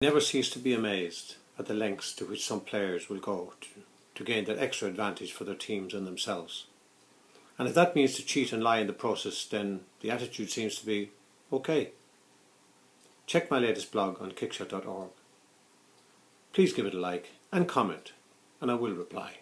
never cease to be amazed at the lengths to which some players will go to, to gain that extra advantage for their teams and themselves. And if that means to cheat and lie in the process, then the attitude seems to be okay. Check my latest blog on kickshot.org. Please give it a like and comment, and I will reply.